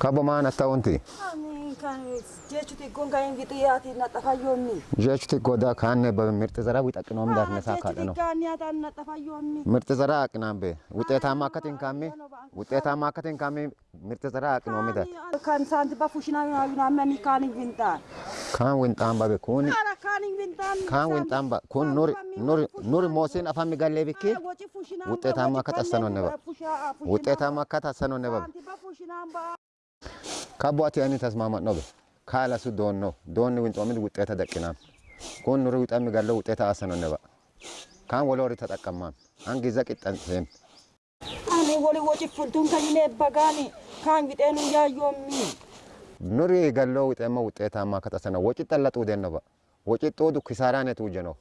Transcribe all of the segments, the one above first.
kabo kabomaan atta'uunti. jechuti goda kaanne mirxi zara wixaqinoom darnesaa kaadhano mirxi zara aqinaan bee wuxeetaama akkatiin kaami wuxeetaama akkatiin kaami mirxi zara aqinoomi dat kan saanti bafushina yunaamani kaanin wintaan kaan wintaan babe kun kaan wintaan ba kun nuri nuri nuri moosiin afami gallee bikki wuxeetaama akka tassanoonne ba wuxeetaama akka tassanoonne ba ካቦአት ያኒ ተስማማት ነው ካለሱ ዶን ነው ዶን ዊንጦሚል ውጤተ ደቂናም ኩን ኑሪ ዊጠም ጋለው ውጤተ ነባ ካን ወለወሪ ተጠቀማም አንጊዘ ቅጠንሴም አኔ ወሊ ወጪ ፍልቱን ከይኔ በጋኒ ካን ግጤኑ ያዮሚ ኑሪ ጋለው ዊጠማ ውጤታማ ከተሰነ ወጪ ጠለጡ ነባ ወጪ ጦዱ ኪሳራነት ውጀ ነው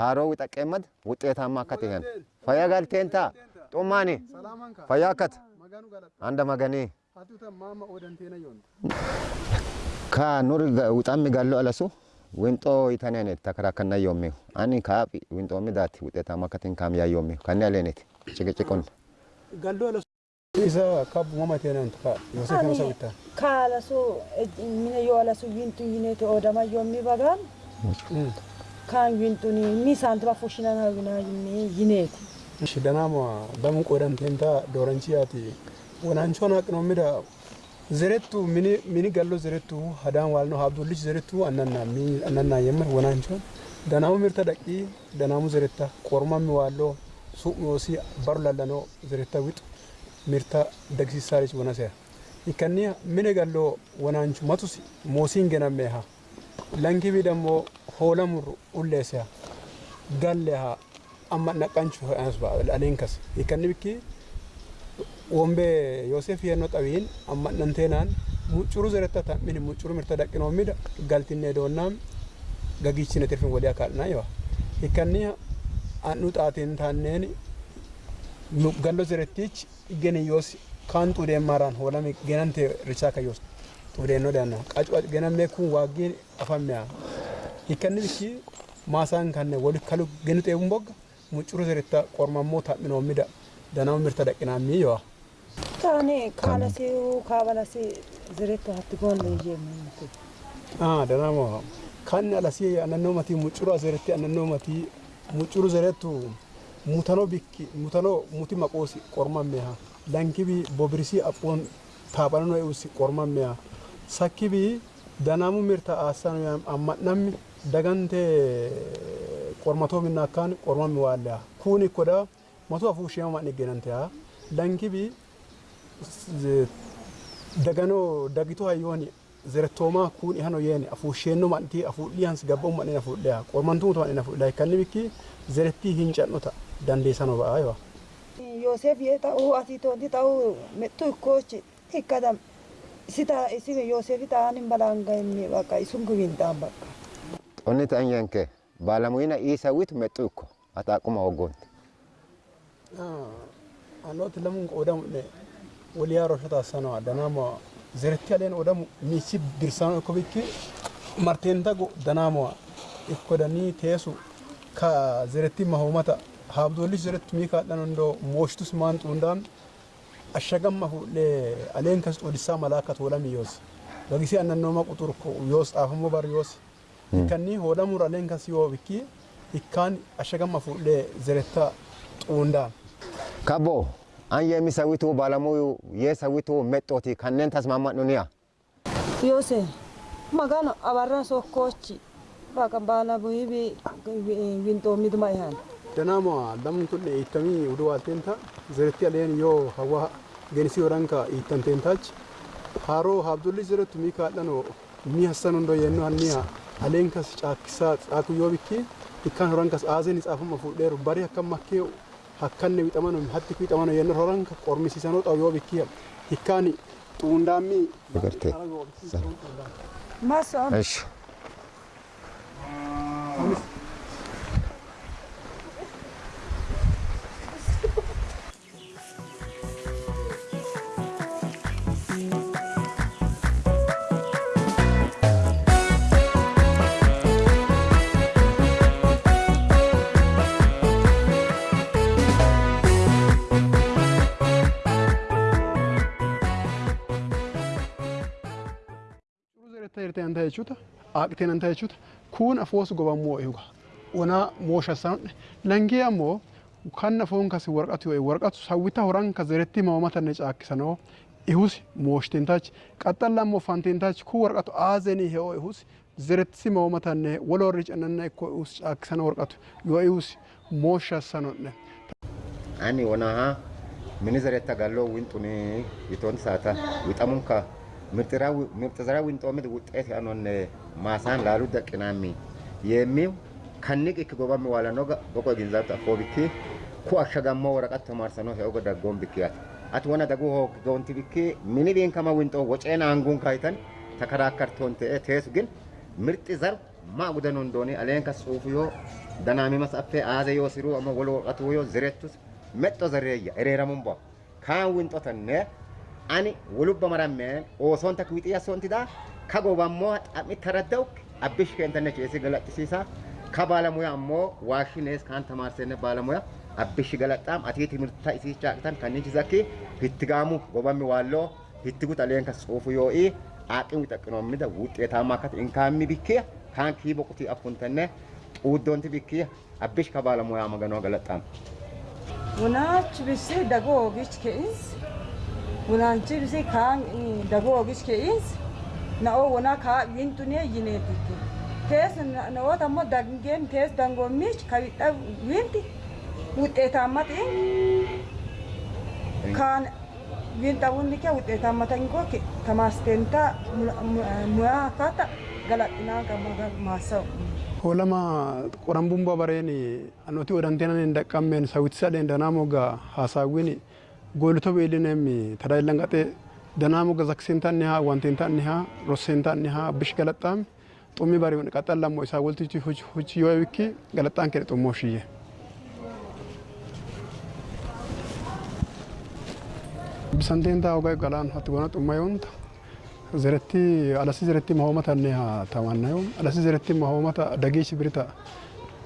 ሃሮ ዊጠቀመድ ውጤታማ ከትሄን ፈያ ጋልቴንታ ጦማኔ ፈያከት አንደ መገኔ ከ ኑር ውጣም ጋሎ አለሱ ዊንጦ ይተኔኔት ተከራከና ዮሜሁ አኒ ከአብ ዊንጦሚ ዳት ውጤታማ ከቲን ካም ያዮሜሁ ከኔ አሌኔት ጭቅጭቁን ጋሎ አለሱ isa kab mama tenan ka yose kan sabita kala so mine yo ala so wintu yine te odama yomi bagan kan wintu ni ni santu ba foshina na yine yine shi danamo damun kodan tenta doranci ati ወናንቾን አቅኖሚዳ ዘሬቱ ሚኒ ገሎ ዘሬቱ ሀዳን ዋልነው ሀብዶልጅ ዘሬቱ አናና የምር ወናንቾን ደናሙ ምርተ ደቂ ደናሙ ዘሬታ ቆርማሚ ዋሎ ሱቅ ሲ ባሩ ላለነው ዘሬታ ዊጡ ምርታ ደግሲሳሪች ወነሰያ ይከኒያ ምን ገሎ ወናንቹ መቱስ ሞሲን ገነሜሃ ለንኪቢ ደግሞ ሆለሙሩ ኡሌሰያ ገሌሃ አማ ነቀንቹ ሆያንስ ባ አሌንከስ ይከኒ ብኪ wombe yoosef yennoo qabiin ammadhamteenaan muccuru zeretta tammin muccuru mirta daqqinoo mida galtinne doonnaam gagiichine tirfin wadiya kaadhinaa yoo hikkanni andhu xaatiin taanneen gallo zerettich igeni yoos kaan xuudeenmaaraan hoolame genante richaa kayyoos xuudeennoo daannaa qacu genamee kun waaggiin afammeya hikkanni bichi maasaan kanne wali kalu genu xeebun bogga muccuru zeretta qormammoo tammin oomida danaa mirta daqqinaa miyyoa. እኔ ካለሴው ካበለሴ ዝሬቶ ሀትጎን ይዤ የምንት ደናሞ ካን አለሴ አነኖመቲ ሙጭሩ አዘረቲ አነኖመቲ ሙጭሩ ዘረቱ ሙተኖ ቢክ ሙተኖ ሙቲ መቆስ ቆርማሜሃ ላንኪቢ ቦብሪሲ አፖን ታባኖ ኤውስ ቆርማሜሃ ሳኪቢ ደናሙ ምርታ አሳኑ ያም አማናም daganté qormatoo minnaakaan qormammi waalleha kuuni koda matu afuu shema ma'n iggenanteha lankibi dagano daganoo dagitoo hayyooni zerettoomaa kuun ihanoo yeeni afuusheenno mantii afuudhiyans gabba'u man'ina fuudhaya qormantuutu man'ina fuudhaya kanni bikki zerettii hin cannota dandeessanoo ba'aa yoo. Yoosef yee ta'uu asii toonti ta'uu mettu ikkoochi ikkadam sita isin Yoosefi ta'an hin balaanga inni bakka isun gubiin ta bakka. Qonni ta'an yanke metu ko ata kuma ogon ah Anooti lamun qoodamu dhee. wali yaroo shota sanaa danaama zeretti aleen odamu miisi birsaan ikko bikki marteen tagu danaama ikkodanii teessu ka zeretti mahumata haabdolli zeretti miika dhanandoo mooshitus maan xuundaan ashagammahu aleen kas odissaa malaakka toolami yoosi bagisii annannooma quxurko yoos dhaafammo bar yoosi ikkanni hoodamur aleen kas yoo bikki ikkaan ashagammafu zeretta xuundaan kaboo አንየሚ ሰዊቱ ባለሙዩ የሰዊቱ መጦቲ ከነን ተስማማኑንያ ዮሴ መጋኖ አባራ ሶኮች ባቀን ባላ ቡይቢ ዊንጦሚት ማይሃን ደናሞ ለምን ኩን ኢተሚ ውድዋቴንታ ዝርት ያለን ዮ ሀዋ ገንሲ ወራንካ ኢተንቴንታች ሃሮ ሀብዱሊ ዝርት ሚካለኖ ሚያሰኑ እንዶ የኑ አንያ አሌንካስ ጫክሳ ጻኩ ዮብኪ ኢካን ወራንካስ አዘን ይጻፈም ፉዴሩ ባሪ አከማከው hakkanne wixamano hatti wixamano yenna roran qormisiisanoo qabu yoo hikkaani xuundaammi agarte Mas, ta'an ta'e jechuudha. Waaqtiin an ta'e jechuudha. Kun afoos gobamoo eeguudha. Ona mooshasaan langee ammoo kan afoon kasi warqatu yoo warqatu sawwita horan ka zeretti mamamatanne caakkisanoo ihus mooshteen taach qaxxalla ammoo fanteen taach kun warqatu aazenii he'oo ihus zeretti mamamatanne waloorri cannanna ikkoo ihus caakkisana warqatu yoo ihus mooshasanonne. Ani wanaa minizaretta galloo winxuni witoon saata wixamuun kaa. ምርጥ ዘራ ዊንጦሚት ውጤት ያኖን ማሳን ላሉ ደቅናሚ የሚው ከንቅ እክ ሚዋላ ነው በቆ ግንዛብ ጠፎ ብኪ ኩ አሸጋሞ ወረቀት ተማርሰ ነው ሄኦገ ደጎን ብኪያት አት ወነ ደጉ ሆ ገውንቲ ብኪ ሚኒ ቤንከማ ዊንጦ ወጨና አንጉን ካይተን ተከራከርቶን ተ ቴስ ግን ምርጥ ዘር ማ ጉደኑ እንደሆነ አሌን ከጽሁፍ ዮ ደናሚ መስአፌ አዘ ዮ ሲሩ አሞ ወሎ ወረቀቱ ዮ ዝሬቱስ መጦ ዘሬያ ኤሬረሙን ቧ ካን ዊንጦ ተነ ani wulubba marameen osoon takka wixii asoontidaa kagoba ammoo xaphmitti raddawu abbish keentane ceesi galaqqisiisa ka baalamuya ammoo waashinees kaan tamaarsenne baalamuya abbish galaqqaam atii timirta isii caaqtan kannichi zakki hittigaamu gobammi waalloo hittigu xaleen kas ofu yo cuufu yoo'i aaqin wixaqqinoommida wuxxeetaamma akkata inkaammi bikkiya kaan kii boqutii affuntenne xuuddoonti bikkiya abbish ka baalamuya maganoo galaqqaam. Wunaachi bisi dagoo ogichi ke'insi. wananchibsi kaan dagoo ogishke'is na'oo wanaa kaa wintunee yineetitti tees na'oot ammoo dangeen tees dangoommiich kawidha winti wuxeetaammatiin kaan winxawunni kee wuxeetaammatan koo tamaasteentaa muyaa akkaata galaxinaan qabu maassa'u ሆለማ ቆረንቡን በበሬን አኖቲ ወደንቴናን እንደቀሜን ሰዊት ሰደ እንደናሞጋ ሀሳዊን ጎልቶ ቤልንም ተዳይለንቀጤ ደናሙ ገዘክሴንታን ኒሃ ዋንቴንታን ኒሃ ሮሴንታን ኒሃ ብሽ ገለጣም ጡሚ ባሪውን ቀጠን ለሞ ኢሳ ወልቲ ሁች ዮዊኪ ገለጣን ከ ጡሞ ሽዬ ብሰንቴንታ ወጋይ ገላን ሀት ጎና ጡማ ዮንታ ዘረቲ አለሲ ዘረቲ ማሆመታ ኒሃ ተማናዮ ዘረቲ ብሪታ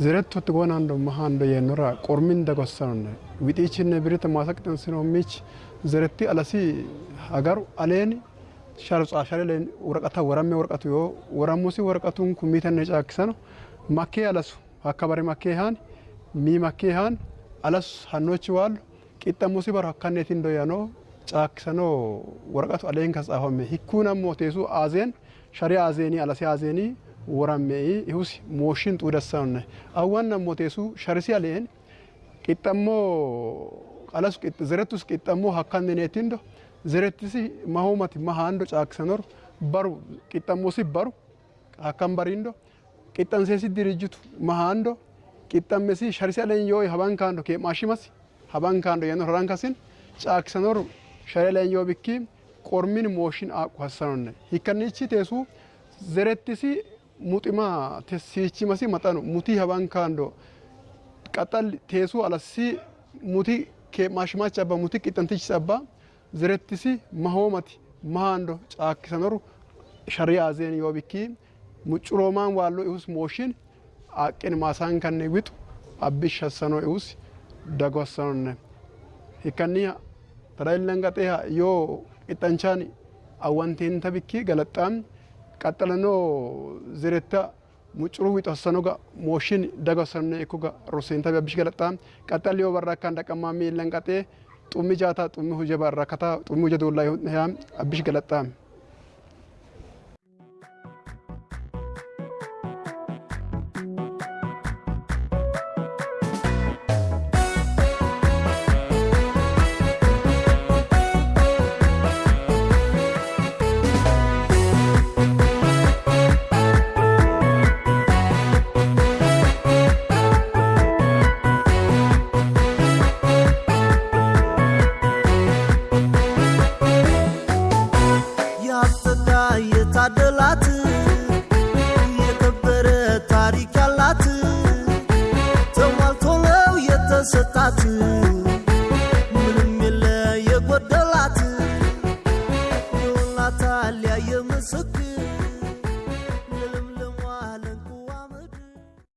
zerettu gonando mahando yenora qormin dagossanonne wixichinne birita masaqtin sinomichi zeretti alasi hagaru aleeni sharu xaashale leen woraqata warame worqatu yoo waramusi worqatun kummitenne caakkisano makkee alasu hakka bare makkee haan mi makkee haan alasu hannochi waalu qixxamusi baro hakkanneetin doyanoo caakkisano worqatu aleen kas xaafame hikkuun ammoo teesu aazeen shari aazeeni alasi aazeeni worammee ihus mooshin xuudassaanne awwan nammoteesu sharisiya le'en qixxammoo qalas zerettus qixxammoo hakkanneneettindo zerettisi mahomati mahaando caaksanor baru qixxammoosi baru hakkan barindo qixxanseesi dirijitu mahaando qixxammesi sharisiya le'en yoo habankaando keemmaashimasi habankaando yennor harankasin caaksanor shariya le'en yoo bikki qormin mooshin aaqu hassanonne hikkannichi teesuu zerettisi muxima sichi masi maxanu muti haban kando qaxal teesu alassi muti ke mashmach abba muti qixantich abba zirettisi mahomati mahando caakkisanoru shariyaazeen yoo bikki mucuroomaan waalloo ihus mooshin aqin maasaan kanne wixu abbi shassano ihus dagossanonne hikkaniya tadailangaxeha yoo qixanchaani awantiin tabikki galaxxaan ቀጠለኖ ዝሬታ ሙጭሩ ይጠሰኖጋ ሞሽን ደገሰነ ኢኩጋ ሩሴንታ ቢያብሽ ገለጣ ቀጠልዮ በራካ እንደቀማሚ ለንቀጤ ጡሚ ጃታ ጡሚ ሁጀ በራከታ ጡሚ ሁጀ ዶላ ይሁን ያም አብሽ ገለጣ የከበረ ታሪክ ያላት ተሟልቶ ነው የተሰጣት